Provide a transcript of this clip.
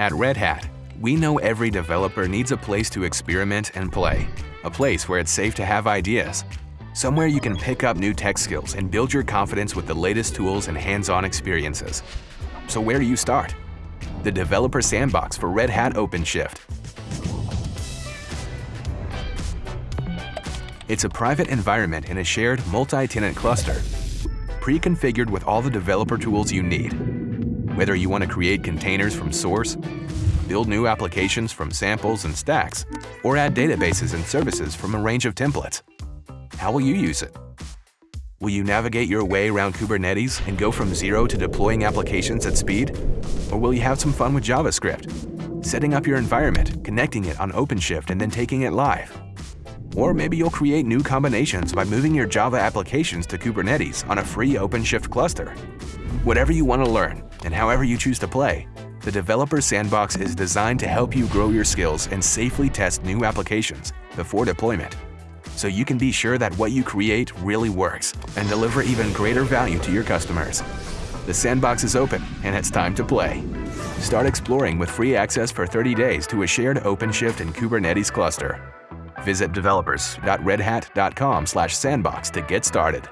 At Red Hat, we know every developer needs a place to experiment and play, a place where it's safe to have ideas, somewhere you can pick up new tech skills and build your confidence with the latest tools and hands-on experiences. So where do you start? The Developer Sandbox for Red Hat OpenShift. It's a private environment in a shared multi-tenant cluster, pre-configured with all the developer tools you need. Whether you want to create containers from source, build new applications from samples and stacks, or add databases and services from a range of templates. How will you use it? Will you navigate your way around Kubernetes and go from zero to deploying applications at speed? Or will you have some fun with JavaScript, setting up your environment, connecting it on OpenShift and then taking it live? Or maybe you'll create new combinations by moving your Java applications to Kubernetes on a free OpenShift cluster. Whatever you want to learn and however you choose to play, the Developer Sandbox is designed to help you grow your skills and safely test new applications before deployment, so you can be sure that what you create really works and deliver even greater value to your customers. The sandbox is open and it's time to play. Start exploring with free access for 30 days to a shared OpenShift and Kubernetes cluster. Visit developers.redhat.com/sandbox to get started.